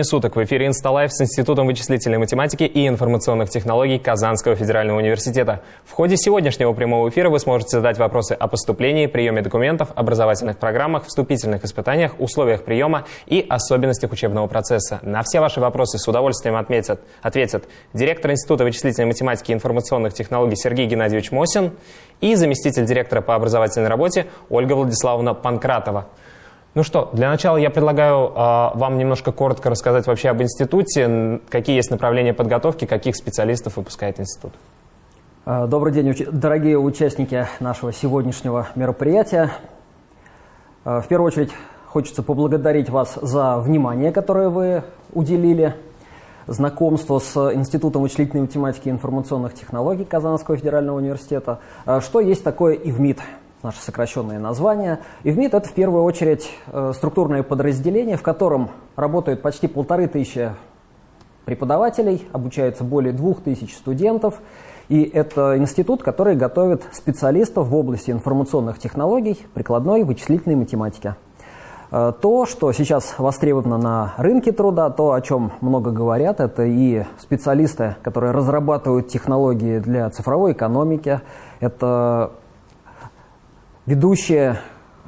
Времени суток! В эфире «Инсталайф» с Институтом вычислительной математики и информационных технологий Казанского федерального университета. В ходе сегодняшнего прямого эфира вы сможете задать вопросы о поступлении, приеме документов, образовательных программах, вступительных испытаниях, условиях приема и особенностях учебного процесса. На все ваши вопросы с удовольствием отметят, ответят директор Института вычислительной математики и информационных технологий Сергей Геннадьевич Мосин и заместитель директора по образовательной работе Ольга Владиславовна Панкратова. Ну что, для начала я предлагаю э, вам немножко коротко рассказать вообще об институте, какие есть направления подготовки, каких специалистов выпускает институт. А, добрый день, дорогие участники нашего сегодняшнего мероприятия. А, в первую очередь хочется поблагодарить вас за внимание, которое вы уделили знакомству с Институтом вычислительной математики и информационных технологий Казанского федерального университета. Что есть такое ИВМИД? Наше сокращенное название. ИВМИД – это в первую очередь э, структурное подразделение, в котором работают почти полторы тысячи преподавателей, обучаются более двух тысяч студентов. И это институт, который готовит специалистов в области информационных технологий, прикладной вычислительной математики. Э, то, что сейчас востребовано на рынке труда, то, о чем много говорят, это и специалисты, которые разрабатывают технологии для цифровой экономики, это ведущие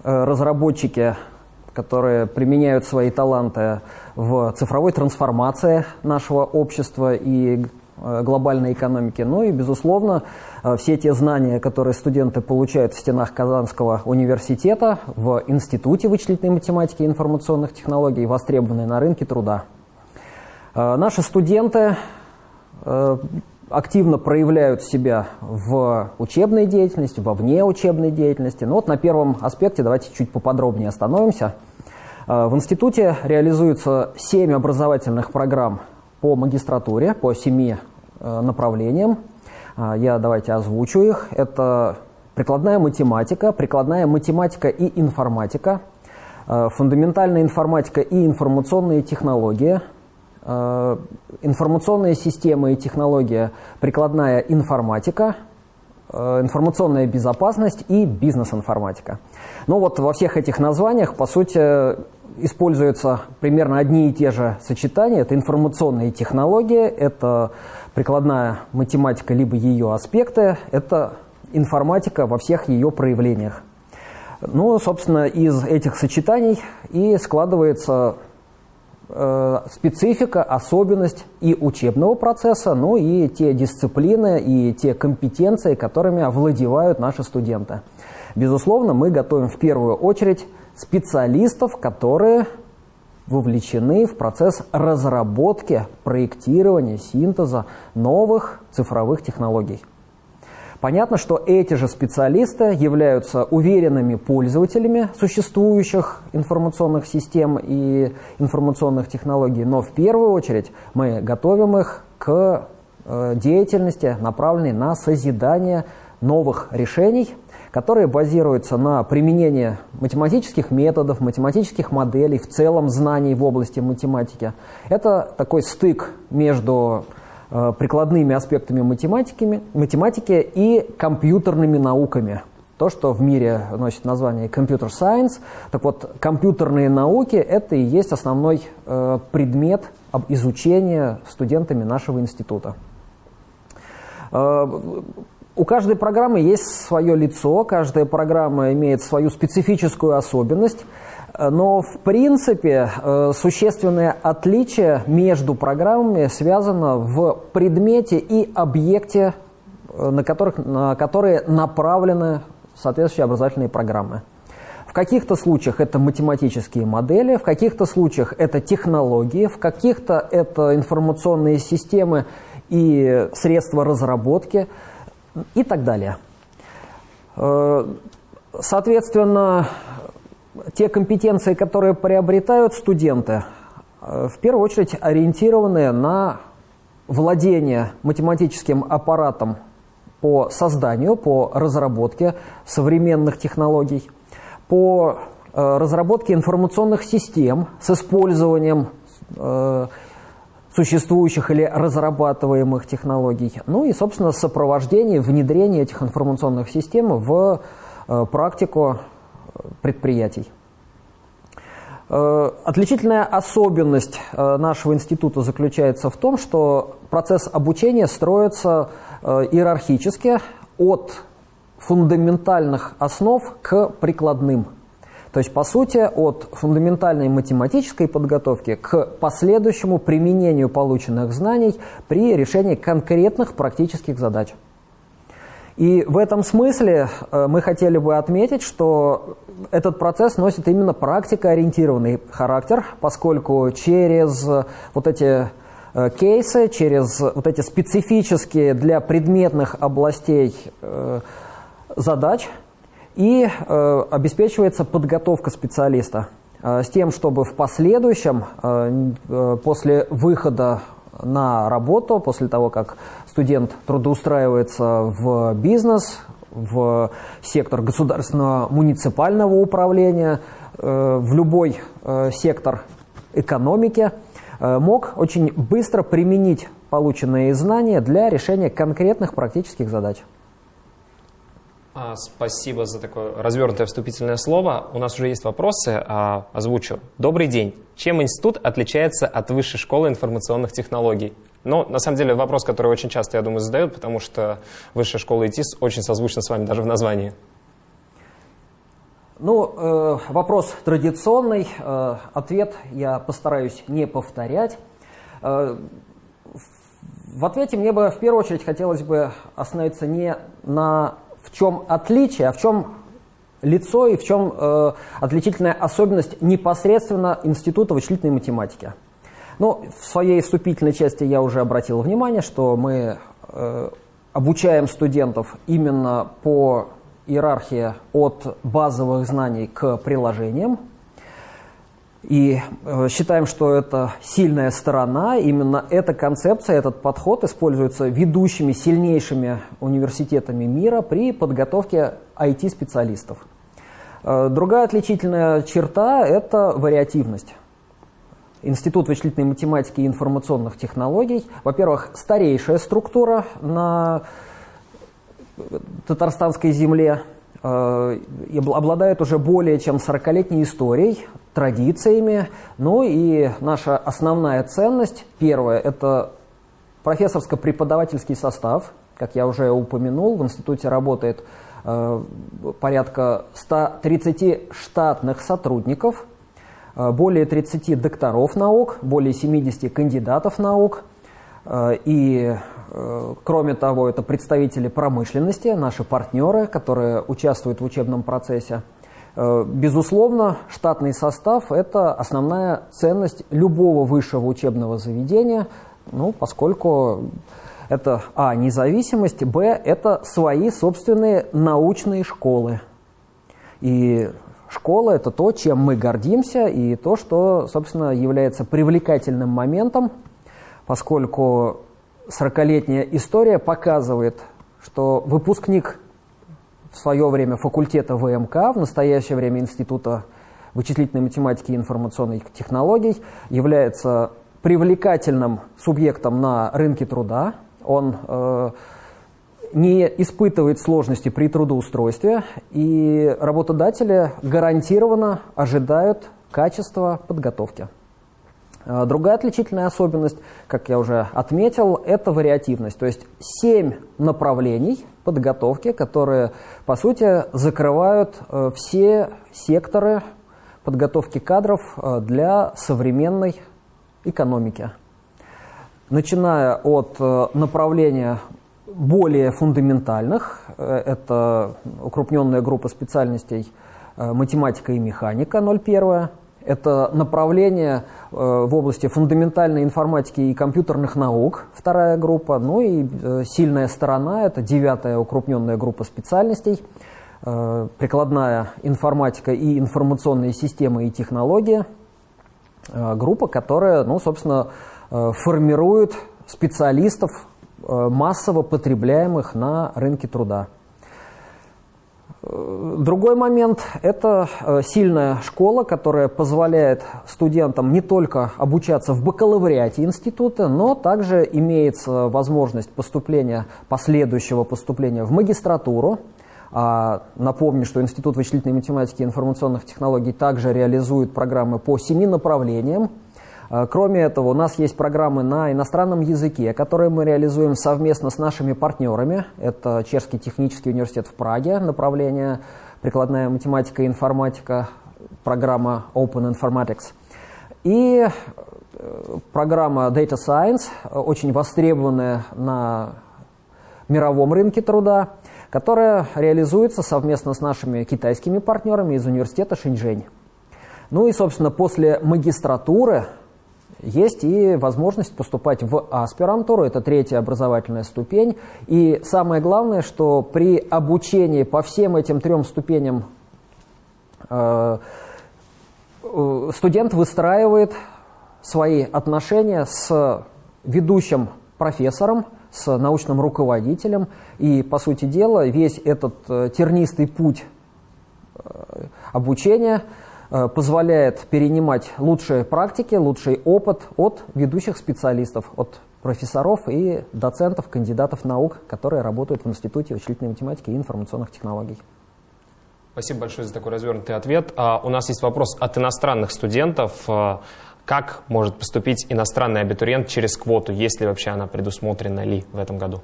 э, разработчики, которые применяют свои таланты в цифровой трансформации нашего общества и э, глобальной экономики. Ну и, безусловно, э, все те знания, которые студенты получают в стенах Казанского университета, в Институте вычислительной математики и информационных технологий, востребованы на рынке труда. Наши студенты активно проявляют себя в учебной деятельности, во внеучебной деятельности. Но ну вот на первом аспекте давайте чуть поподробнее остановимся. Э, в институте реализуется 7 образовательных программ по магистратуре, по 7 э, направлениям. Э, я давайте озвучу их. Это прикладная математика, прикладная математика и информатика, фундаментальная информатика и информационные технологии – информационные системы и технология, прикладная информатика, э, информационная безопасность и бизнес-информатика. Ну вот во всех этих названиях, по сути, используются примерно одни и те же сочетания. Это информационные технологии, это прикладная математика, либо ее аспекты, это информатика во всех ее проявлениях. Ну, собственно, из этих сочетаний и складывается Э, специфика, особенность и учебного процесса, ну и те дисциплины и те компетенции, которыми овладевают наши студенты. Безусловно, мы готовим в первую очередь специалистов, которые вовлечены в процесс разработки, проектирования, синтеза новых цифровых технологий. Понятно, что эти же специалисты являются уверенными пользователями существующих информационных систем и информационных технологий, но в первую очередь мы готовим их к э, деятельности, направленной на созидание новых решений, которые базируются на применении математических методов, математических моделей, в целом знаний в области математики. Это такой стык между прикладными аспектами математики, математики и компьютерными науками. То, что в мире носит название Computer Science. Так вот, компьютерные науки – это и есть основной э, предмет изучения студентами нашего института. Э, у каждой программы есть свое лицо, каждая программа имеет свою специфическую особенность – но, в принципе, э, существенное отличие между программами связано в предмете и объекте, э, на, которых, на которые направлены соответствующие образовательные программы. В каких-то случаях это математические модели, в каких-то случаях это технологии, в каких-то это информационные системы и средства разработки и так далее. Э, соответственно, те компетенции, которые приобретают студенты, э, в первую очередь ориентированы на владение математическим аппаратом по созданию, по разработке современных технологий, по э, разработке информационных систем с использованием э, существующих или разрабатываемых технологий, ну и, собственно, сопровождение, внедрение этих информационных систем в практику предприятий. Отличительная особенность нашего института заключается в том, что процесс обучения строится иерархически от фундаментальных основ к прикладным. То есть, по сути, от фундаментальной математической подготовки к последующему применению полученных знаний при решении конкретных практических задач. И в этом смысле э, мы хотели бы отметить, что этот процесс носит именно практикоориентированный характер, поскольку через вот эти э, кейсы, через вот эти специфические для предметных областей э, задач и обеспечивается подготовка специалиста с тем, чтобы в последующем, после выхода на работу, после того, как студент трудоустраивается в бизнес, в сектор государственного муниципального управления, э, в любой э, сектор экономики, э, мог очень быстро применить полученные знания для решения конкретных практических задач. А, спасибо за такое развернутое вступительное слово. У нас уже есть вопросы, а, озвучу. Добрый день. Чем институт отличается от Высшей школы информационных технологий? Ну, на самом деле, вопрос, который очень часто, я думаю, задают, потому что Высшая школа ИТИС очень созвучна с вами даже в названии. Ну, э, вопрос традиционный. Э, ответ я постараюсь не повторять. Э, в ответе мне бы в первую очередь хотелось бы остановиться не на в чем отличие, а в чем лицо и в чем э, отличительная особенность непосредственно Института вычислительной математики. Ну, в своей вступительной части я уже обратил внимание, что мы э, обучаем студентов именно по иерархии от базовых знаний к приложениям. И э, считаем, что это сильная сторона. Именно эта концепция, этот подход используется ведущими, сильнейшими университетами мира при подготовке IT-специалистов. Э, другая отличительная черта – это вариативность. Институт вычислительной математики и информационных технологий, во-первых, старейшая структура на татарстанской земле, э, обладает уже более чем 40-летней историей, традициями. Ну и наша основная ценность, первое, это профессорско-преподавательский состав. Как я уже упомянул, в институте работает э, порядка 130 штатных сотрудников, э, более 30 докторов наук, более 70 кандидатов наук. Э, и, э, кроме того, это представители промышленности, наши партнеры, которые участвуют в учебном процессе. Э, безусловно, штатный состав – это основная ценность любого высшего учебного заведения, ну, поскольку это, а, независимость, б, это свои собственные научные школы. И школа – это то, чем мы гордимся, и то, что, собственно, является привлекательным моментом, поскольку 40-летняя история показывает, что выпускник в свое время факультета ВМК, в настоящее время Института вычислительной математики и информационных технологий, является привлекательным субъектом на рынке труда. Он э, не испытывает сложности при трудоустройстве, и работодатели гарантированно ожидают качества подготовки. Э, другая отличительная особенность, как я уже отметил, это вариативность. То есть семь направлений подготовки, которые, по сути, закрывают э, все секторы подготовки кадров э, для современной экономики. Начиная от направления более фундаментальных, это укрупненная группа специальностей математика и механика 01, это направление э, в области фундаментальной информатики и компьютерных наук, вторая группа. Ну и э, сильная сторона – это девятая укрупненная группа специальностей, э, прикладная информатика и информационные системы и технологии. Группа, которая, ну, собственно, формирует специалистов, массово потребляемых на рынке труда. Другой момент – это э, сильная школа, которая позволяет студентам не только обучаться в бакалавриате института, но также имеется возможность поступления, последующего поступления в магистратуру, А напомню, что Институт вычислительной математики и информационных технологий также реализует программы по семи направлениям. А, кроме этого, у нас есть программы на иностранном языке, которые мы реализуем совместно с нашими партнерами. Это Чешский технический университет в Праге, направление прикладная математика и информатика, программа Open Informatics. И э, программа Data Science, очень востребованная на мировом рынке труда, которая реализуется совместно с нашими китайскими партнерами из университета Шинчжэнь. Ну и, собственно, после магистратуры есть и возможность поступать в аспирантуру, это третья образовательная ступень. И самое главное, что при обучении по всем этим трем ступеням э, э, студент выстраивает свои отношения с ведущим профессором, с научным руководителем. И, по сути дела, весь этот э, тернистый путь обучения – позволяет перенимать лучшие практики, лучший опыт от ведущих специалистов, от профессоров и доцентов, кандидатов наук, которые работают в Институте вычислительной математики и информационных технологий. Спасибо большое за такой развернутый ответ. А у нас есть вопрос от иностранных студентов. Э, как может поступить иностранный абитуриент через квоту? Есть ли вообще она предусмотрена ли в этом году?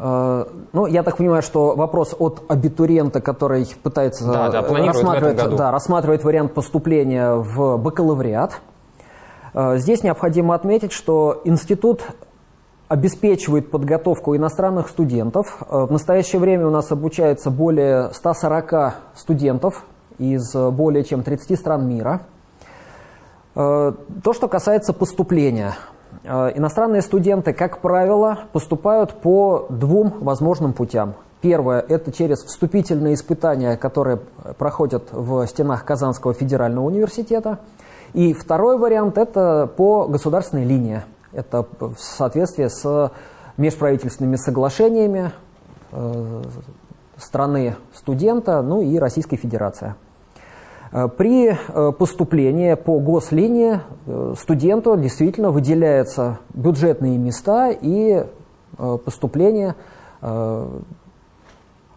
Э, ну, я так понимаю, что вопрос от абитуриента, который пытается да, да, рассматривать, да, рассматривать вариант поступления в бакалавриат. Э, здесь необходимо отметить, что институт обеспечивает подготовку иностранных студентов. Э, в настоящее время у нас обучается более 140 студентов из более чем 30 стран мира. То, что касается поступления – иностранные студенты, как правило, поступают по двум возможным путям. Первое – это через вступительные испытания, которые проходят в стенах Казанского федерального университета. И второй вариант – это по государственной линии. Это в соответствии с межправительственными соглашениями э, страны студента, ну и Российской Федерации. Э, при э, поступлении по гослинии э, студенту действительно выделяются бюджетные места и поступление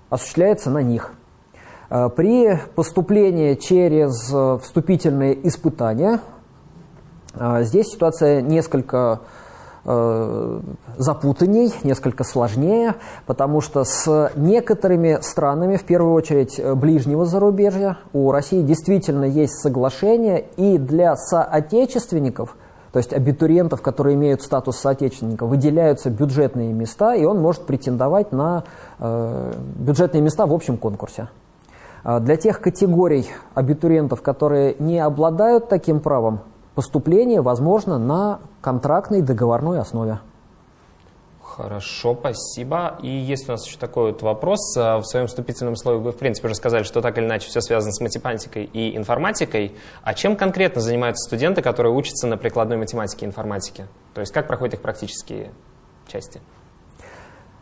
осуществляется на них. При поступлении через вступительные испытания здесь ситуация несколько запутанней, несколько сложнее, потому что с некоторыми странами, в первую очередь э, ближнего зарубежья, у России действительно есть соглашение, и для соотечественников, то есть абитуриентов, которые имеют статус соотечественника, выделяются бюджетные места, и он может претендовать на э, бюджетные места в общем конкурсе. А для тех категорий абитуриентов, которые не обладают таким правом, поступление возможно на контрактной договорной основе. Хорошо, спасибо. И есть у нас еще такой вот вопрос. А, в своем вступительном слове вы, в принципе, уже сказали, что так или иначе все связано с математикой и информатикой. А чем конкретно занимаются студенты, которые учатся на прикладной математике и информатике? То есть как проходят их практические части?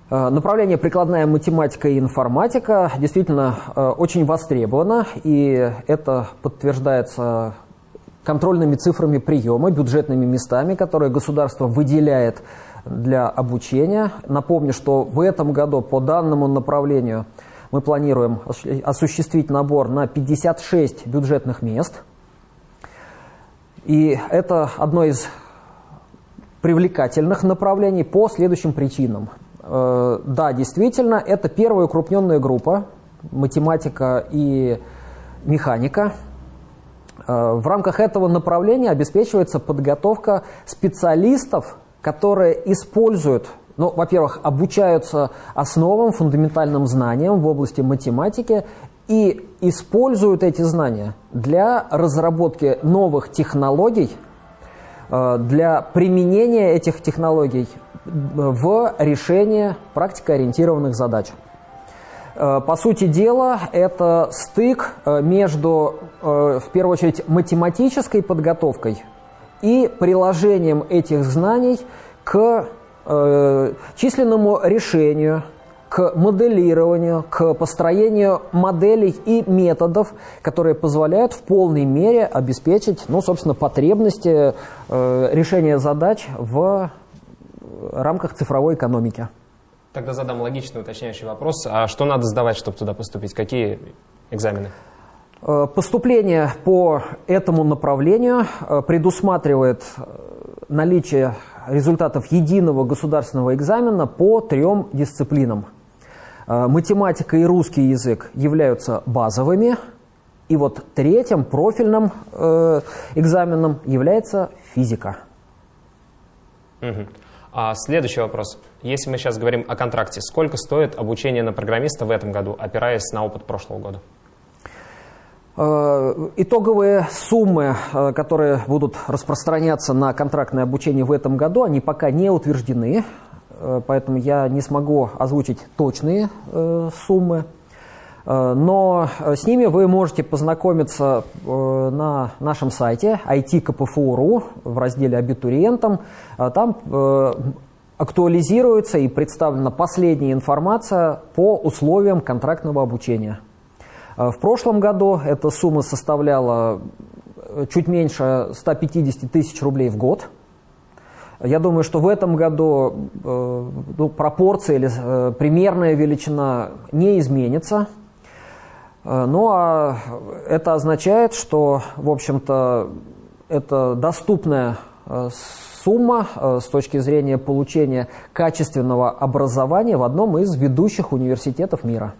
А, направление прикладная математика и информатика действительно а, очень востребовано, и это подтверждается контрольными цифрами приема, бюджетными местами, которые государство выделяет для обучения. Напомню, что в этом году по данному направлению мы планируем осуществить набор на 56 бюджетных мест. И это одно из привлекательных направлений по следующим причинам. Э, да, действительно, это первая укрупненная группа, математика и механика – в рамках этого направления обеспечивается подготовка специалистов, которые используют, ну, во-первых, обучаются основам, фундаментальным знаниям в области математики и используют эти знания для разработки новых технологий, э, для применения этих технологий в решении практикоориентированных задач. Э, по сути дела, это стык э, между, э, в первую очередь, математической подготовкой и приложением этих знаний к численному решению, к моделированию, к построению моделей и методов, которые позволяют в полной мере обеспечить, ну, собственно, потребности решения задач в рамках цифровой экономики. Тогда задам логичный уточняющий вопрос. А что надо сдавать, чтобы туда поступить? Какие экзамены? Э, поступление по этому направлению э, предусматривает э, наличие результатов единого государственного экзамена по трем дисциплинам. Математика и русский язык являются базовыми, и вот третьим профильным экзаменом является физика. Угу. А следующий вопрос. Если мы сейчас говорим о контракте, сколько стоит обучение на программиста в этом году, опираясь на опыт прошлого года? Э, итоговые суммы, э, которые будут распространяться на контрактное обучение в этом году, они пока не утверждены, э, поэтому я не смогу озвучить точные суммы. Но с ними вы можете познакомиться на нашем сайте IT-КПФУ.ру в разделе «Абитуриентам». Там актуализируется и представлена последняя информация по условиям контрактного обучения. В прошлом году эта сумма составляла чуть меньше 150 тысяч рублей в год. Я думаю, что в этом году ну, пропорция или э, примерная величина не изменится – Э, ну а это означает, что, в общем-то, это доступная э, сумма э, с точки зрения получения качественного образования в одном из ведущих университетов мира.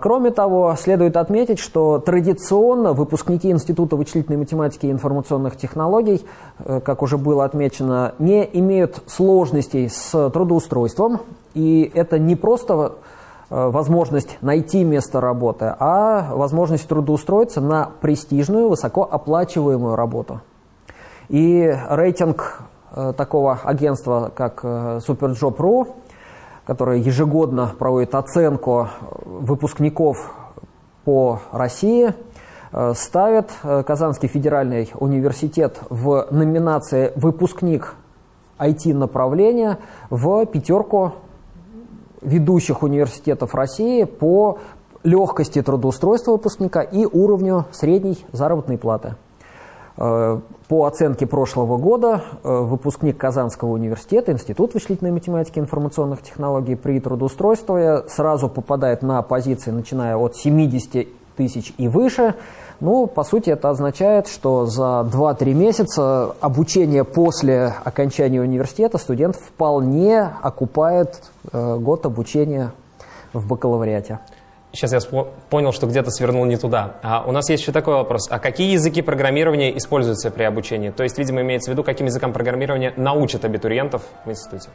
Кроме того, следует отметить, что традиционно выпускники Института вычислительной математики и информационных технологий, как уже было отмечено, не имеют сложностей с трудоустройством. И это не просто Э, возможность найти место работы, а возможность трудоустроиться на престижную, высокооплачиваемую работу. И рейтинг э, такого агентства, как э, SuperJob.ru, которое ежегодно проводит оценку выпускников по России, ставит Казанский федеральный университет в номинации «Выпускник IT-направления» в пятерку ведущих университетов России по легкости трудоустройства выпускника и уровню средней заработной платы. Э, по оценке прошлого года э, выпускник Казанского университета, Институт вычислительной математики и информационных технологий при трудоустройстве сразу попадает на позиции, начиная от 70 тысяч и выше – ну, по сути, это означает, что за 2-3 месяца обучения после окончания университета студент вполне окупает э, год обучения в бакалавриате. Сейчас я понял, что где-то свернул не туда. А у нас есть еще такой вопрос. А какие языки программирования используются при обучении? То есть, видимо, имеется в виду, каким языкам программирования научат абитуриентов в институте?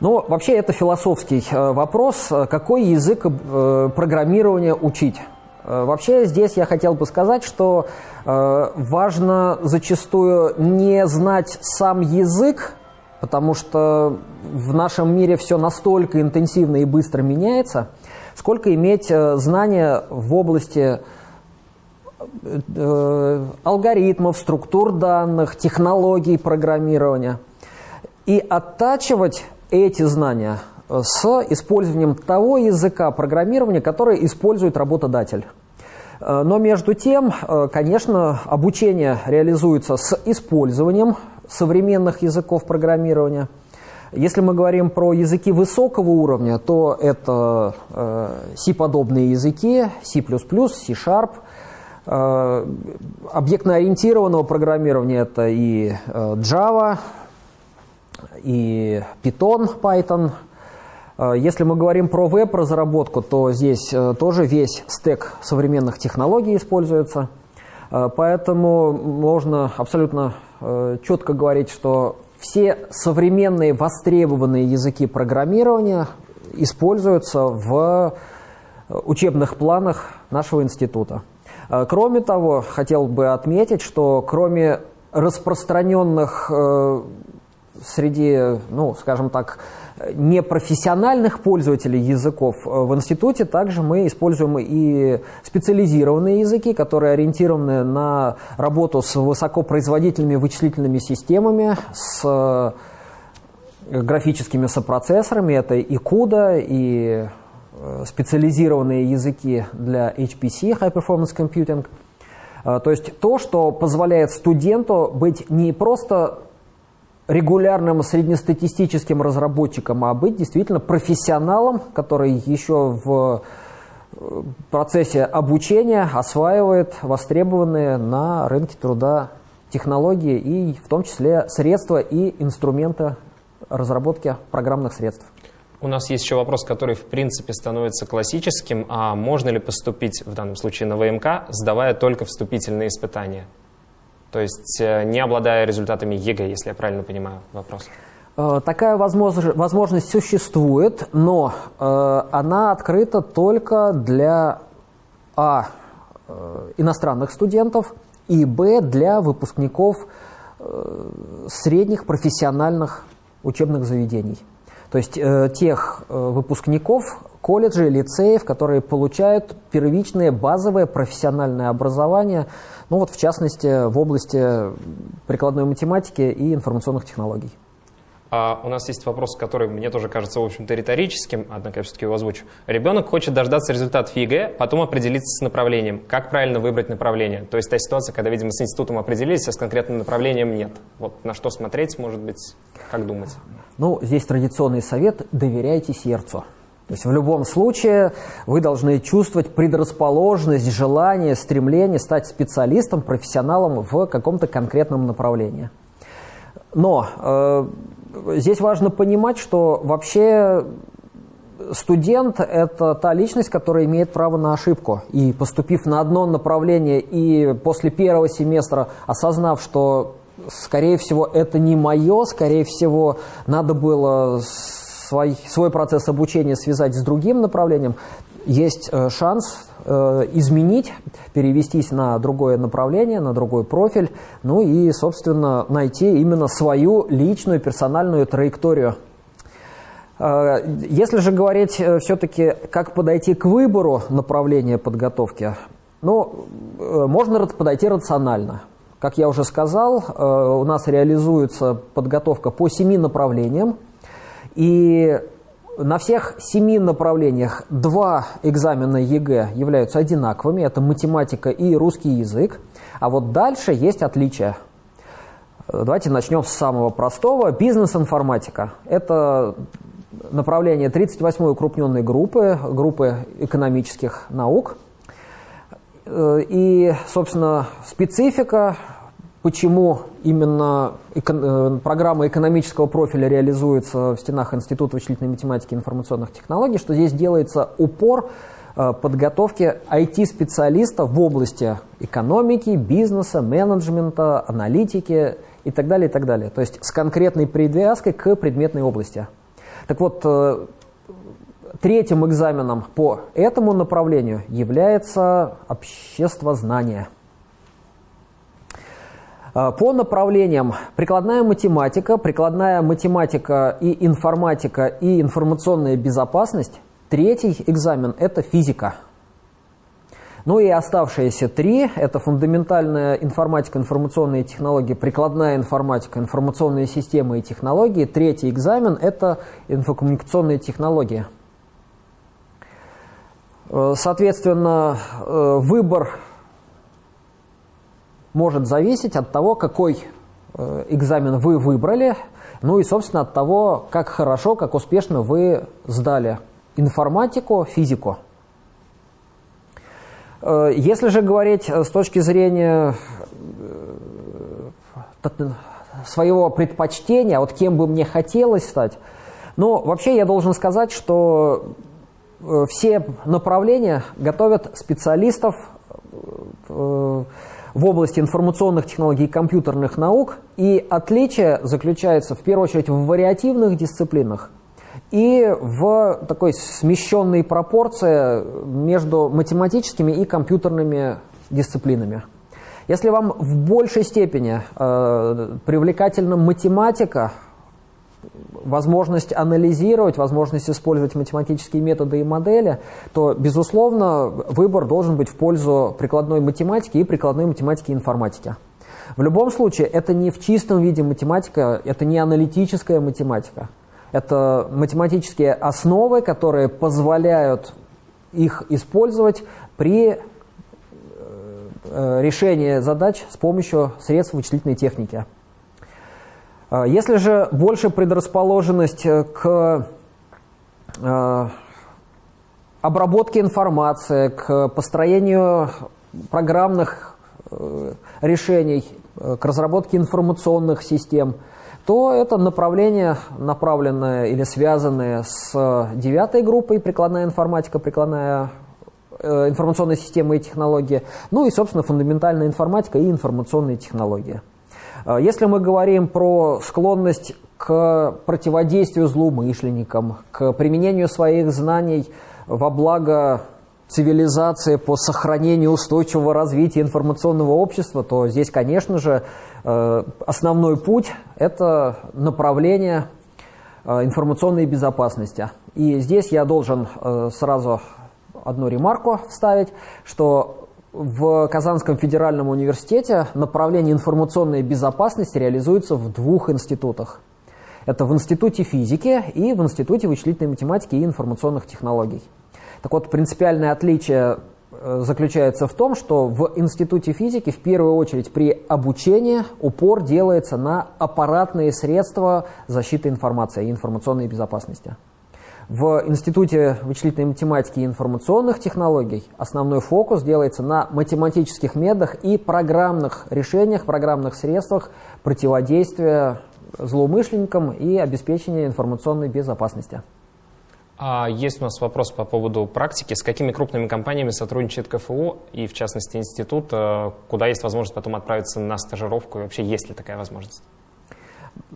Ну, вообще это философский э, вопрос. Какой язык э, программирования учить? Э, вообще здесь я хотел бы сказать, что э, важно зачастую не знать сам язык, потому что в нашем мире все настолько интенсивно и быстро меняется, сколько иметь э, знания в области алгоритмов, структур данных, технологий программирования. И оттачивать эти знания с использованием того языка программирования, который использует работодатель. Э, но между тем, э, конечно, обучение реализуется с использованием современных языков программирования. Если мы говорим про языки высокого уровня, то это э, C-подобные языки, C++, C-Sharp. Объектно-ориентированного программирования это и Java, и Python, Python – если мы говорим про веб-разработку, то здесь э, тоже весь стек современных технологий используется. Э, поэтому можно абсолютно четко говорить, что все современные востребованные языки программирования используются в учебных планах нашего института. Кроме того, хотел бы отметить, что кроме распространенных среди, ну, скажем так, непрофессиональных пользователей языков э, в институте также мы используем и специализированные языки, которые ориентированы на работу с высокопроизводительными вычислительными системами, с э, графическими сопроцессорами. Это и CUDA, и э, специализированные языки для HPC, High Performance Computing. То есть то, что позволяет студенту быть не просто регулярным среднестатистическим разработчиком, а быть действительно профессионалом, который еще в э, процессе обучения осваивает востребованные на рынке труда технологии и в том числе средства и инструменты разработки программных средств. У нас есть еще вопрос, который в принципе становится классическим. А можно ли поступить в данном случае на ВМК, сдавая только вступительные испытания? То есть э, не обладая результатами ЕГЭ, если я правильно понимаю вопрос. Э, такая возможность, существует, но э, она открыта только для А. иностранных студентов и Б. для выпускников средних профессиональных учебных заведений. То есть э, тех э, выпускников колледжей, лицеев, которые получают первичное базовое профессиональное образование, ну вот в частности в области прикладной математики и информационных технологий. А у нас есть вопрос, который мне тоже кажется, в общем-то, риторическим, однако я все-таки его озвучу. Ребенок хочет дождаться результатов ЕГЭ, потом определиться с направлением. Как правильно выбрать направление? То есть та ситуация, когда, видимо, с институтом определились, а с конкретным направлением нет. Вот на что смотреть, может быть, как думать? Ну, здесь традиционный совет – доверяйте сердцу. То есть в любом случае вы должны чувствовать предрасположенность, желание, стремление стать специалистом, профессионалом в каком-то конкретном направлении. Но э, здесь важно понимать, что вообще студент – это та личность, которая имеет право на ошибку. И поступив на одно направление и после первого семестра осознав, что, скорее всего, это не мое, скорее всего, надо было свой, свой процесс обучения связать с другим направлением, есть э, шанс э, изменить, перевестись на другое направление, на другой профиль, ну и, собственно, найти именно свою личную персональную траекторию. Э, если же говорить все-таки, как подойти к выбору направления подготовки, ну, можно подойти рационально. Как я уже сказал, у нас реализуется подготовка по семи направлениям, и на всех семи направлениях два экзамена ЕГЭ являются одинаковыми. Это математика и русский язык. А вот дальше есть отличия. Давайте начнем с самого простого. Бизнес-информатика. Это направление 38-й укрупненной группы, группы экономических наук. И, собственно, специфика почему именно эко э, программа экономического профиля реализуется в стенах Института вычислительной математики и информационных технологий, что здесь делается упор э, подготовки IT-специалистов в области экономики, бизнеса, менеджмента, аналитики и так далее, и так далее. То есть с конкретной привязкой к предметной области. Так вот, э, третьим экзаменом по этому направлению является обществознание – Э, по направлениям прикладная математика, прикладная математика и информатика и информационная безопасность. Третий экзамен – это физика. Ну и оставшиеся три – это фундаментальная информатика, информационные технологии, прикладная информатика, информационные системы и технологии. Третий экзамен – это инфокоммуникационные технологии. Э, соответственно, э, выбор может зависеть от того, какой э, экзамен вы выбрали, ну и, собственно, от того, как хорошо, как успешно вы сдали информатику, физику. Э, если же говорить э, с точки зрения своего предпочтения, вот кем бы мне хотелось стать, ну, вообще я должен сказать, что все направления готовят специалистов в области информационных технологий и компьютерных наук, и отличие заключается в первую очередь в вариативных дисциплинах и в такой смещенной пропорции между математическими и компьютерными дисциплинами. Если вам в большей степени э, привлекательна математика, возможность анализировать, возможность использовать математические методы и модели, то, безусловно, выбор должен быть в пользу прикладной математики и прикладной математики и информатики. В любом случае, это не в чистом виде математика, это не аналитическая математика. Это математические основы, которые позволяют их использовать при э, решении задач с помощью средств вычислительной техники. Если же больше предрасположенность к обработке информации, к построению программных решений, к разработке информационных систем – то это направление, направленное или связанное с девятой группой прикладная информатика, прикладная э, информационная система и технологии, ну и, собственно, фундаментальная информатика и информационные технологии. Э, если мы говорим про склонность к противодействию злоумышленникам, к применению своих знаний во благо цивилизации, по сохранению устойчивого развития информационного общества, то здесь, конечно же, Э, основной путь – это направление э, информационной безопасности. И здесь я должен сразу одну ремарку вставить, что в Казанском федеральном университете направление информационной безопасности реализуется в двух институтах. Это в Институте физики и в Институте вычислительной математики и информационных технологий. Так вот, принципиальное отличие Э, заключается в том, что в Институте физики в первую очередь при обучении упор делается на аппаратные средства защиты информации и информационной безопасности. В Институте вычислительной математики и информационных технологий основной фокус делается на математических методах и программных решениях, программных средствах противодействия злоумышленникам и обеспечения информационной безопасности. А есть у нас вопрос по поводу практики. С какими крупными компаниями сотрудничает КФУ и, в частности, институт, э, куда есть возможность потом отправиться на стажировку и вообще есть ли такая возможность?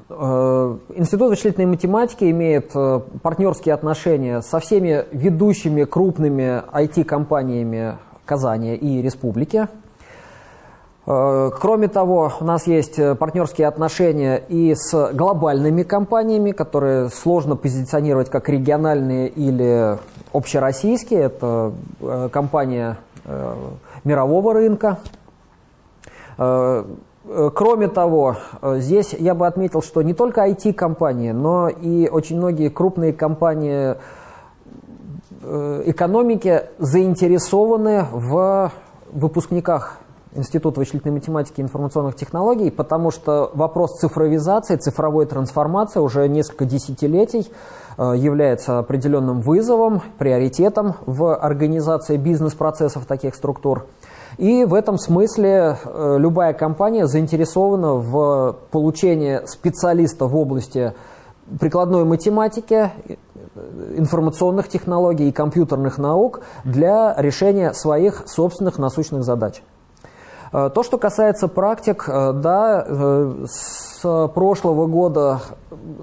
Э, институт вычислительной математики имеет э, партнерские отношения со всеми ведущими крупными IT-компаниями Казани и Республики. Э, кроме того, у нас есть партнерские отношения и с глобальными компаниями, которые сложно позиционировать как региональные или общероссийские. Это компания мирового рынка. Кроме того, здесь я бы отметил, что не только IT-компании, но и очень многие крупные компании экономики заинтересованы в выпускниках Институт вычислительной математики и информационных технологий, потому что вопрос цифровизации, цифровой трансформации уже несколько десятилетий э, является определенным вызовом, приоритетом в организации бизнес-процессов таких структур. И в этом смысле э, любая компания заинтересована в получении специалиста в области прикладной математики, э, информационных технологий и компьютерных наук для решения своих собственных насущных задач. Э, то, что касается практик, да, с прошлого года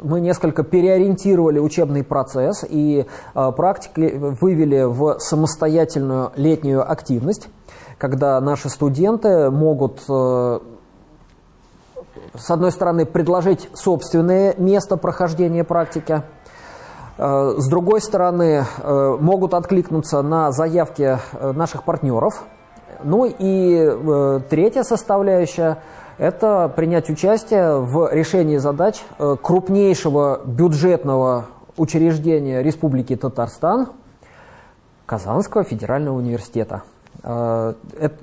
мы несколько переориентировали учебный процесс и практики вывели в самостоятельную летнюю активность, когда наши студенты могут с одной стороны, предложить собственное место прохождения практики, с другой стороны, могут откликнуться на заявки наших партнеров – ну и э, третья составляющая – это принять участие в решении задач э, крупнейшего бюджетного учреждения Республики Татарстан – Казанского федерального университета. Э,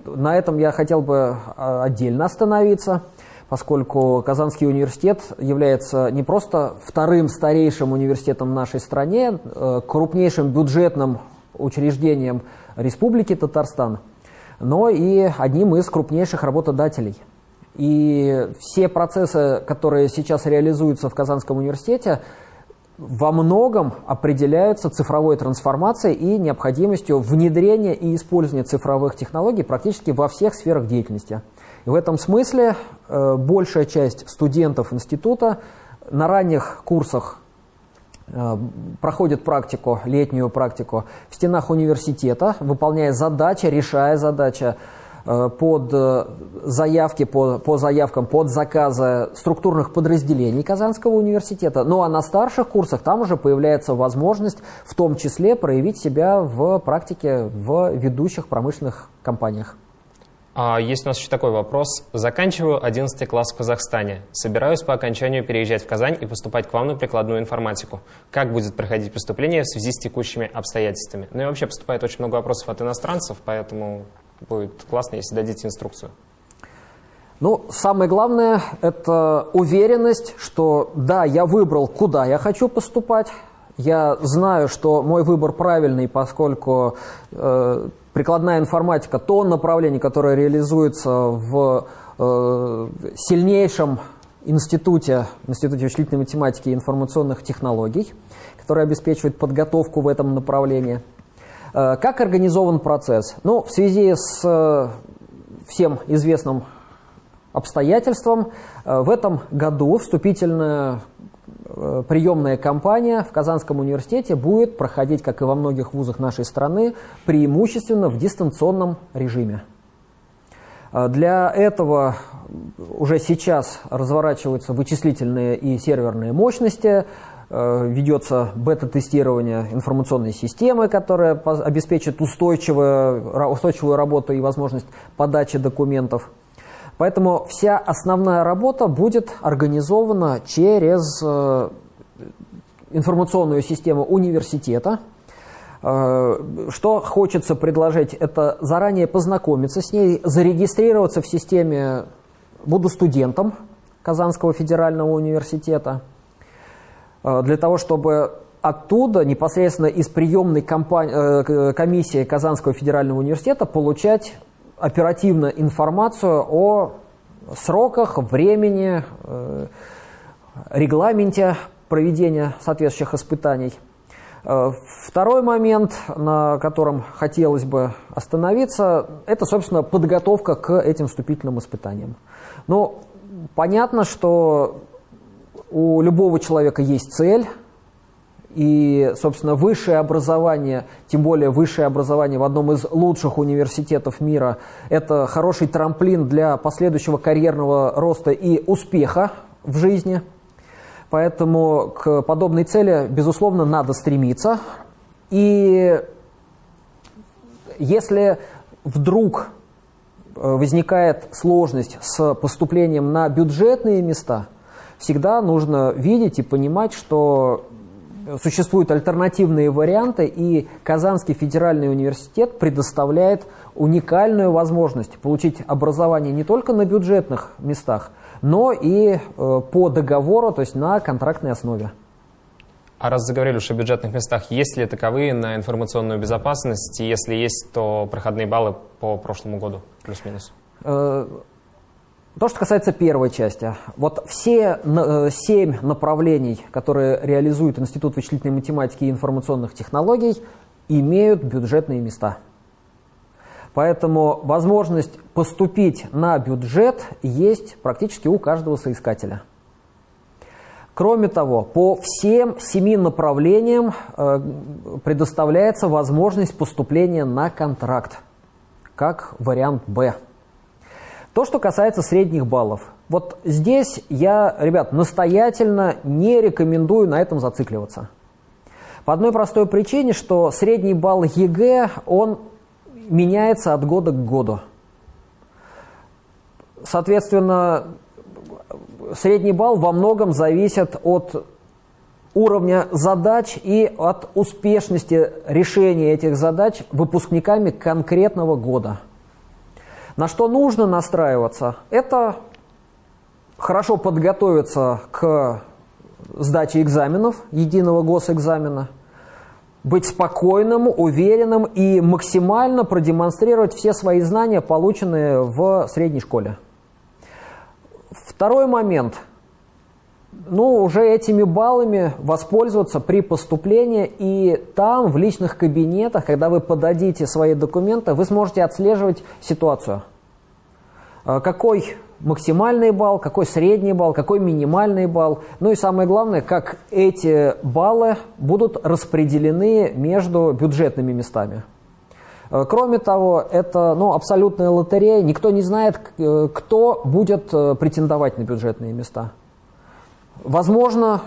на этом я хотел бы э, отдельно остановиться, поскольку Казанский университет является не просто вторым старейшим университетом в нашей стране, э, крупнейшим бюджетным учреждением Республики Татарстан – но и одним из крупнейших работодателей. И все процессы, которые сейчас реализуются в Казанском университете, во многом определяются цифровой трансформацией и необходимостью внедрения и использования цифровых технологий практически во всех сферах деятельности. И в этом смысле э, большая часть студентов института на ранних курсах Э, проходит практику, летнюю практику в стенах университета, выполняя задачи, решая задачи под э, заявки, по, по заявкам, под заказы структурных подразделений Казанского университета. Ну а на старших курсах там уже появляется возможность в том числе проявить себя в практике в ведущих промышленных компаниях. А есть у нас еще такой вопрос. Заканчиваю 11 класс в Казахстане. Собираюсь по окончанию переезжать в Казань и поступать к вам на прикладную информатику. Как будет проходить поступление в связи с текущими обстоятельствами? Ну и вообще поступает очень много вопросов от иностранцев, поэтому будет классно, если дадите инструкцию. Ну, самое главное – это уверенность, что да, я выбрал, куда я хочу поступать, я знаю, что мой выбор правильный, поскольку э, прикладная информатика – то направление, которое реализуется в э, сильнейшем институте, институте вычислительной математики и информационных технологий, который обеспечивает подготовку в этом направлении. Э, как организован процесс? Ну, в связи с э, всем известным обстоятельствам, э, в этом году вступительная приемная кампания в Казанском университете будет проходить, как и во многих вузах нашей страны, преимущественно в дистанционном режиме. Для этого уже сейчас разворачиваются вычислительные и серверные мощности, ведется бета-тестирование информационной системы, которая обеспечит устойчивую, устойчивую работу и возможность подачи документов. Поэтому вся основная работа будет организована через э, информационную систему университета. Э, что хочется предложить, это заранее познакомиться с ней, зарегистрироваться в системе «Буду студентом» Казанского федерального университета, э, для того, чтобы оттуда, непосредственно из приемной комиссии Казанского федерального университета, получать оперативно информацию о сроках, времени, э, регламенте проведения соответствующих испытаний. Э, второй момент, на котором хотелось бы остановиться, это, собственно, подготовка к этим вступительным испытаниям. Ну, понятно, что у любого человека есть цель – и, собственно, высшее образование, тем более высшее образование в одном из лучших университетов мира, это хороший трамплин для последующего карьерного роста и успеха в жизни. Поэтому к подобной цели, безусловно, надо стремиться. И если вдруг э, возникает сложность с поступлением на бюджетные места, всегда нужно видеть и понимать, что существуют альтернативные варианты, и Казанский федеральный университет предоставляет уникальную возможность получить образование не только на бюджетных местах, но и э, по договору, то есть на контрактной основе. А раз заговорили уж о бюджетных местах, есть ли таковые на информационную безопасность? И если есть, то проходные баллы по прошлому году, плюс-минус? Э, то, что касается первой части. Вот все э, семь направлений, которые реализует Институт вычислительной математики и информационных технологий, имеют бюджетные места. Поэтому возможность поступить на бюджет есть практически у каждого соискателя. Кроме того, по всем семи направлениям э, предоставляется возможность поступления на контракт, как вариант «Б». То, что касается средних баллов. Вот здесь я, ребят, настоятельно не рекомендую на этом зацикливаться. По одной простой причине, что средний балл ЕГЭ, он меняется от года к году. Соответственно, средний балл во многом зависит от уровня задач и от успешности решения этих задач выпускниками конкретного года. На что нужно настраиваться? Это хорошо подготовиться к сдаче экзаменов, единого госэкзамена, быть спокойным, уверенным и максимально продемонстрировать все свои знания, полученные в средней школе. Второй момент – ну, уже этими баллами воспользоваться при поступлении, и там, в личных кабинетах, когда вы подадите свои документы, вы сможете отслеживать ситуацию. А какой максимальный балл, какой средний балл, какой минимальный балл. Ну и самое главное, как эти баллы будут распределены между бюджетными местами. Э, кроме того, это ну, абсолютная лотерея. Никто не знает, э, кто будет э, претендовать на бюджетные места. Возможно,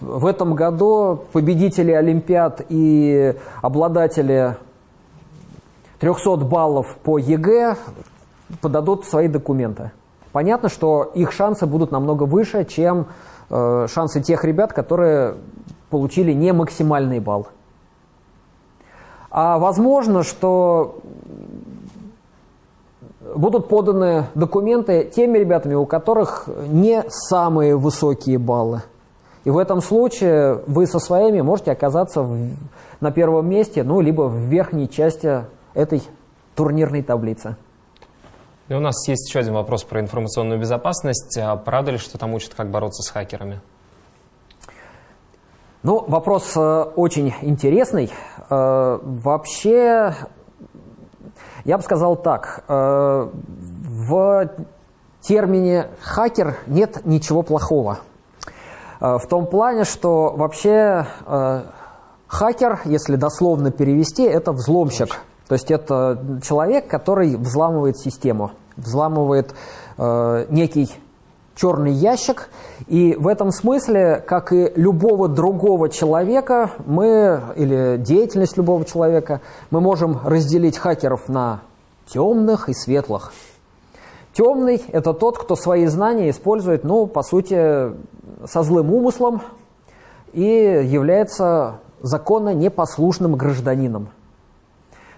в этом году победители Олимпиад и обладатели 300 баллов по ЕГЭ подадут свои документы. Понятно, что их шансы будут намного выше, чем э, шансы тех ребят, которые получили не максимальный балл. А возможно, что будут поданы документы теми ребятами, у которых не самые высокие баллы. И в этом случае вы со своими можете оказаться в, на первом месте, ну, либо в верхней части этой турнирной таблицы. И у нас есть еще один вопрос про информационную безопасность. А правда ли, что там учат, как бороться с хакерами? Ну, вопрос э, очень интересный. Э, вообще, я бы сказал так. Э, в термине «хакер» нет ничего плохого. Э, в том плане, что вообще э, хакер, если дословно перевести, это взломщик. То есть это человек, который взламывает систему, взламывает некий черный ящик. И в этом смысле, как и любого другого человека, мы, или деятельность любого человека, мы можем разделить хакеров на темных и светлых. Темный – это тот, кто свои знания использует, ну, по сути, со злым умыслом и является законно непослушным гражданином.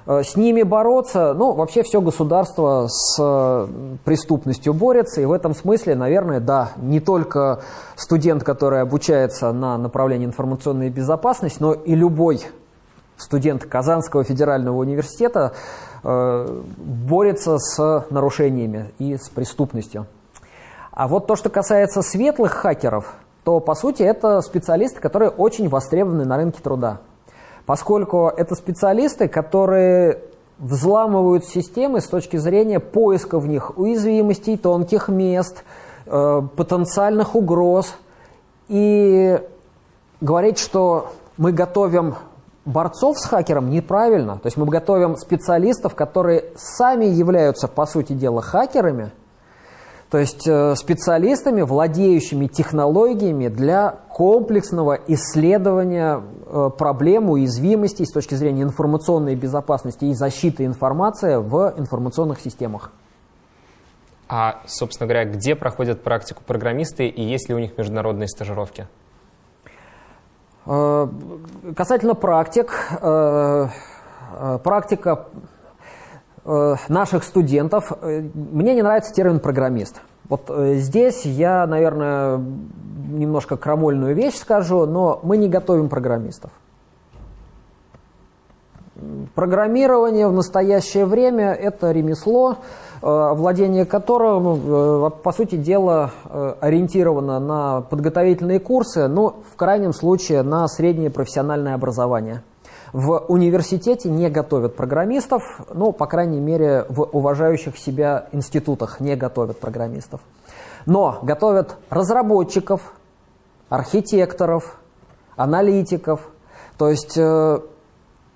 Э, с ними бороться, ну, вообще все государство с э, преступностью борется, и в этом смысле, наверное, да, не только студент, который обучается на направлении информационной безопасности, но и любой студент Казанского федерального университета э, борется с нарушениями и с преступностью. А вот то, что касается светлых хакеров, то, по сути, это специалисты, которые очень востребованы на рынке труда поскольку это специалисты, которые взламывают системы с точки зрения поиска в них уязвимостей, тонких мест, э, потенциальных угроз. И говорить, что мы готовим борцов с хакером, неправильно. То есть мы готовим специалистов, которые сами являются, по сути дела, хакерами – то есть э, специалистами, владеющими технологиями для комплексного исследования э, проблем уязвимостей с точки зрения информационной безопасности и защиты информации в информационных системах. А, собственно говоря, где проходят практику программисты и есть ли у них международные стажировки? Э, касательно практик, практика наших студентов. Э, мне не нравится термин «программист». Вот э, здесь я, наверное, немножко крамольную вещь скажу, но мы не готовим программистов. Программирование в настоящее время – это ремесло, владение которым, по сути дела, ориентировано на подготовительные курсы, но в крайнем случае на среднее профессиональное образование – в университете не готовят программистов, ну, по крайней мере, в уважающих себя институтах не готовят программистов. Но готовят разработчиков, архитекторов, аналитиков, то есть э,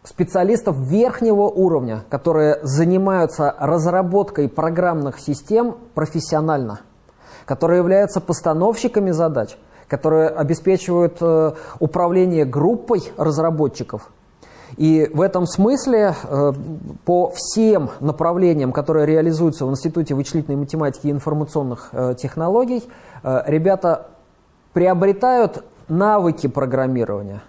специалистов верхнего уровня, которые занимаются разработкой программных систем профессионально, которые являются постановщиками задач, которые обеспечивают э, управление группой разработчиков – и в этом смысле э, по всем направлениям, которые реализуются в Институте вычислительной математики и информационных э, технологий, э, ребята приобретают навыки программирования,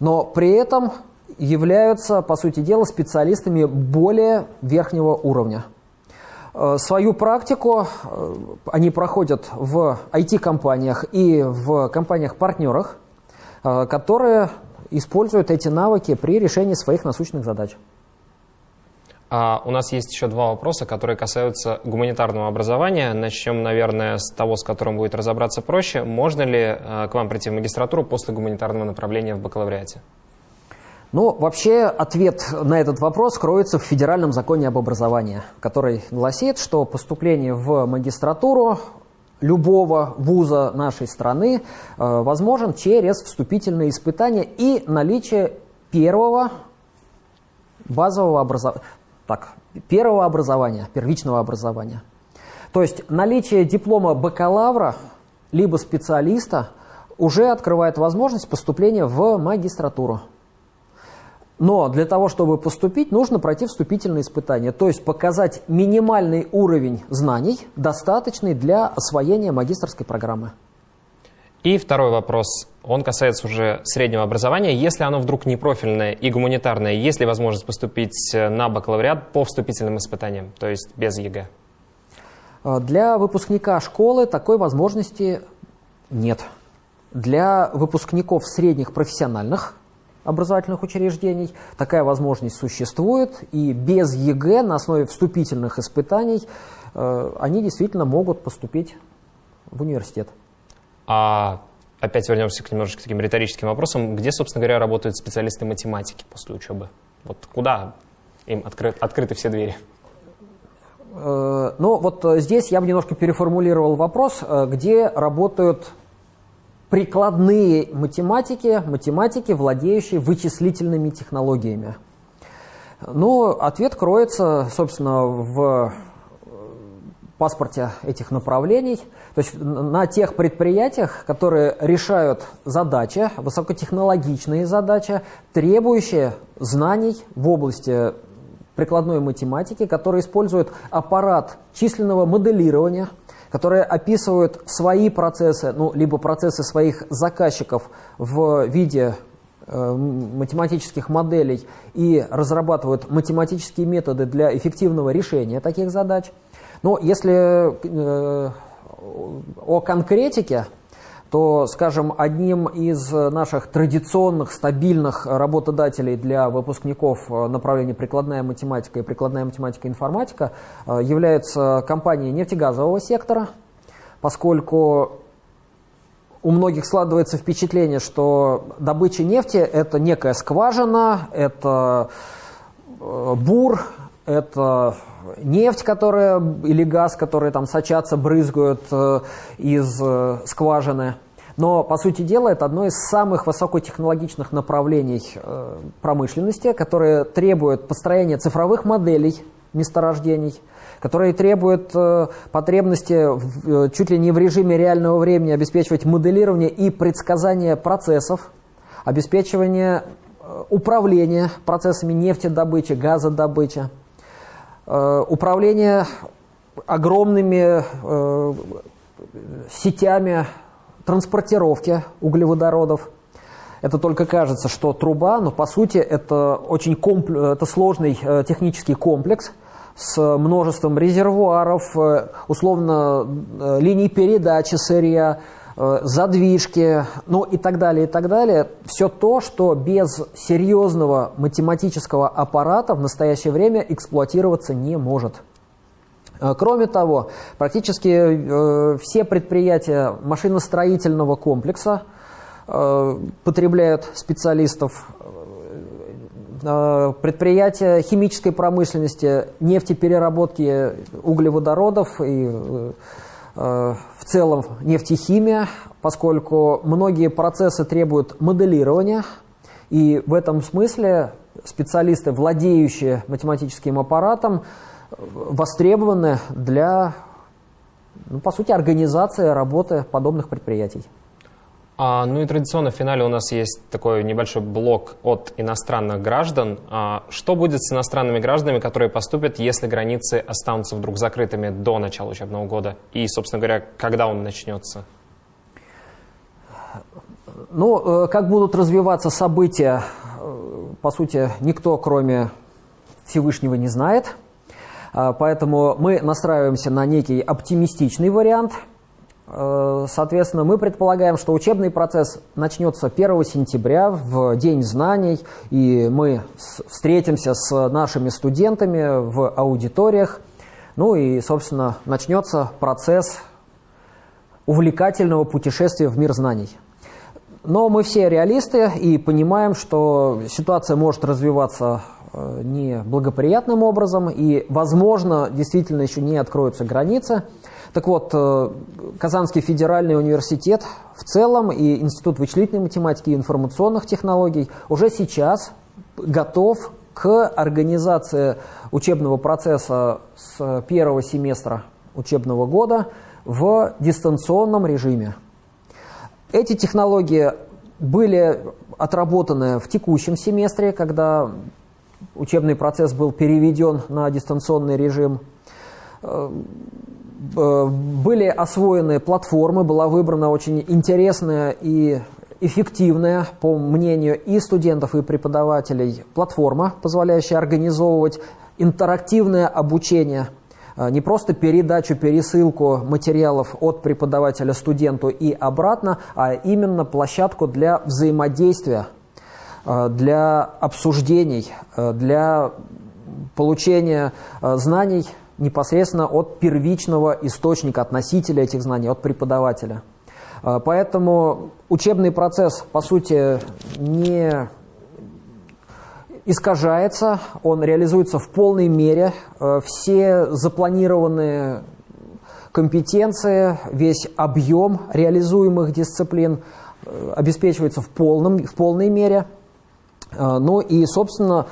но при этом являются, по сути дела, специалистами более верхнего уровня. Свою практику они проходят в IT-компаниях и в компаниях-партнерах, которые используют эти навыки при решении своих насущных задач. А у нас есть еще два вопроса, которые касаются гуманитарного образования. Начнем, наверное, с того, с которым будет разобраться проще. Можно ли э, к вам прийти в магистратуру после гуманитарного направления в бакалавриате? Ну, вообще ответ на этот вопрос кроется в федеральном законе об образовании, который гласит, что поступление в магистратуру любого вуза нашей страны э, возможен через вступительные испытания и наличие первого базового образования, так, первого образования, первичного образования. То есть наличие диплома бакалавра либо специалиста уже открывает возможность поступления в магистратуру. Но для того, чтобы поступить, нужно пройти вступительные испытания, то есть показать минимальный уровень знаний, достаточный для освоения магистрской программы. И второй вопрос, он касается уже среднего образования. Если оно вдруг не профильное и гуманитарное, есть ли возможность поступить на бакалавриат по вступительным испытаниям, то есть без ЕГЭ? А, для выпускника школы такой возможности нет. Для выпускников средних профессиональных образовательных учреждений такая возможность существует, и без ЕГЭ на основе вступительных испытаний э, они действительно могут поступить в университет. А опять вернемся к немножечко таким риторическим вопросам. Где, собственно говоря, работают специалисты математики после учебы? Вот куда им откры открыты все двери? Э, ну, вот здесь я бы немножко переформулировал вопрос, э, где работают прикладные математики, математики, владеющие вычислительными технологиями. Но ответ кроется, собственно, в паспорте этих направлений, то есть на тех предприятиях, которые решают задачи, высокотехнологичные задачи, требующие знаний в области прикладной математики, которые используют аппарат численного моделирования, которые описывают свои процессы, ну, либо процессы своих заказчиков в виде э, математических моделей и разрабатывают математические методы для эффективного решения таких задач – но если э, о конкретике, то, скажем, одним из наших традиционных, стабильных работодателей для выпускников э, направления прикладная математика и прикладная математика и информатика э, является компания нефтегазового сектора, поскольку у многих складывается впечатление, что добыча нефти – это некая скважина, это бур, это нефть, которая, или газ, которые там сочатся, брызгают э, из э, скважины. Но, по сути дела, это одно из самых высокотехнологичных направлений э, промышленности, которое требует построения цифровых моделей месторождений, которые требуют потребности в, чуть ли не в режиме реального времени обеспечивать моделирование и предсказание процессов, обеспечивание управления процессами нефтедобычи, газодобычи. Э, управление огромными э, сетями транспортировки углеводородов. Это только кажется, что труба, но по сути это очень комп... это сложный э, технический комплекс с множеством резервуаров, условно линий передачи сырья, задвижки, ну и так далее, и так далее. Все то, что без серьезного математического аппарата в настоящее время эксплуатироваться не может. Э, кроме того, практически э, все предприятия машиностроительного комплекса э, потребляют специалистов. Э, предприятия химической промышленности, нефтепереработки углеводородов и э, целом нефтехимия, поскольку многие процессы требуют моделирования, и в этом смысле специалисты, владеющие математическим аппаратом, востребованы для, ну, по сути, организации работы подобных предприятий. А, ну и традиционно в финале у нас есть такой небольшой блок от иностранных граждан. А, что будет с иностранными гражданами, которые поступят, если границы останутся вдруг закрытыми до начала учебного года? И, собственно говоря, когда он начнется? Ну, э, как будут развиваться события, э, по сути, никто, кроме Всевышнего, не знает. А, поэтому мы настраиваемся на некий оптимистичный вариант – соответственно, мы предполагаем, что учебный процесс начнется 1 сентября в День знаний, и мы встретимся с нашими студентами в аудиториях. Ну и, собственно, начнется процесс увлекательного путешествия в мир знаний. Но мы все реалисты и понимаем, что ситуация может развиваться э, неблагоприятным образом, и, возможно, действительно еще не откроются границы – так вот, э, Казанский федеральный университет в целом и Институт вычислительной математики и информационных технологий уже сейчас готов к организации учебного процесса с первого семестра учебного года в дистанционном режиме. Эти технологии были отработаны в текущем семестре, когда учебный процесс был переведен на дистанционный режим. Э, были освоены платформы, была выбрана очень интересная и эффективная, по мнению и студентов, и преподавателей, платформа, позволяющая организовывать интерактивное обучение, э, не просто передачу, пересылку материалов от преподавателя студенту и обратно, а именно площадку для взаимодействия, э, для обсуждений, для получения знаний непосредственно от первичного источника, от носителя этих знаний, от преподавателя. Поэтому учебный процесс, по сути, не искажается, он реализуется в полной мере. Э, все запланированные компетенции, весь объем реализуемых дисциплин э, обеспечивается в, полном, в полной мере. Ну и, собственно,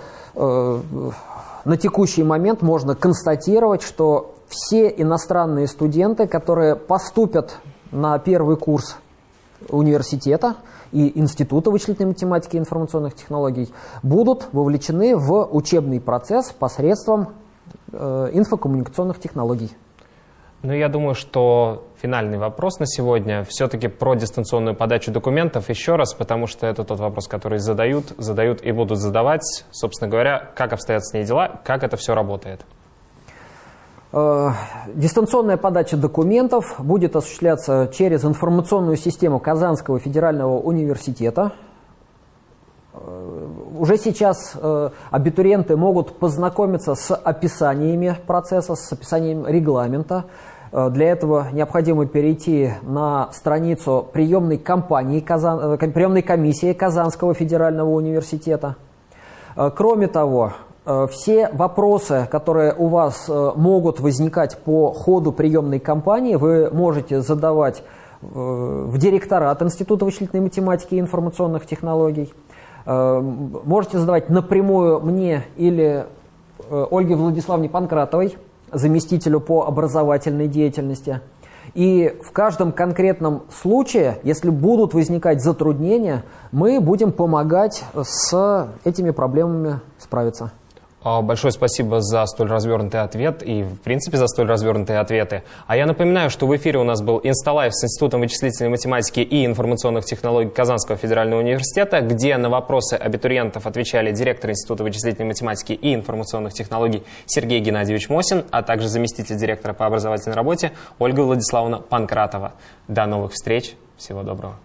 на текущий момент можно констатировать, что все иностранные студенты, которые поступят на первый курс университета, и Института вычислительной математики и информационных технологий будут вовлечены в учебный процесс посредством э, инфокоммуникационных технологий. Ну, я думаю, что финальный вопрос на сегодня все-таки про дистанционную подачу документов еще раз, потому что это тот вопрос, который задают, задают и будут задавать. Собственно говоря, как обстоят с ней дела, как это все работает. Э, дистанционная подача документов будет осуществляться через информационную систему Казанского федерального университета. Э, уже сейчас э, абитуриенты могут познакомиться с описаниями процесса, с описанием регламента. Для этого необходимо перейти на страницу приемной, компании, Казан, приемной комиссии Казанского федерального университета. Кроме того, Э, все вопросы, которые у вас э, могут возникать по ходу приемной кампании, вы можете задавать э, в директорат Института вычислительной математики и информационных технологий. Можете задавать напрямую мне или Ольге Владиславовне Панкратовой, заместителю по образовательной деятельности. И в каждом конкретном случае, если будут возникать затруднения, мы будем помогать с этими проблемами справиться. А, большое спасибо за столь развернутый ответ и, в принципе, за столь развернутые ответы. А я напоминаю, что в эфире у нас был Insta Live с Институтом вычислительной математики и информационных технологий Казанского федерального университета, где на вопросы абитуриентов отвечали директор Института вычислительной математики и информационных технологий Сергей Геннадьевич Мосин, а также заместитель директора по образовательной работе Ольга Владиславовна Панкратова. До новых встреч. Всего доброго.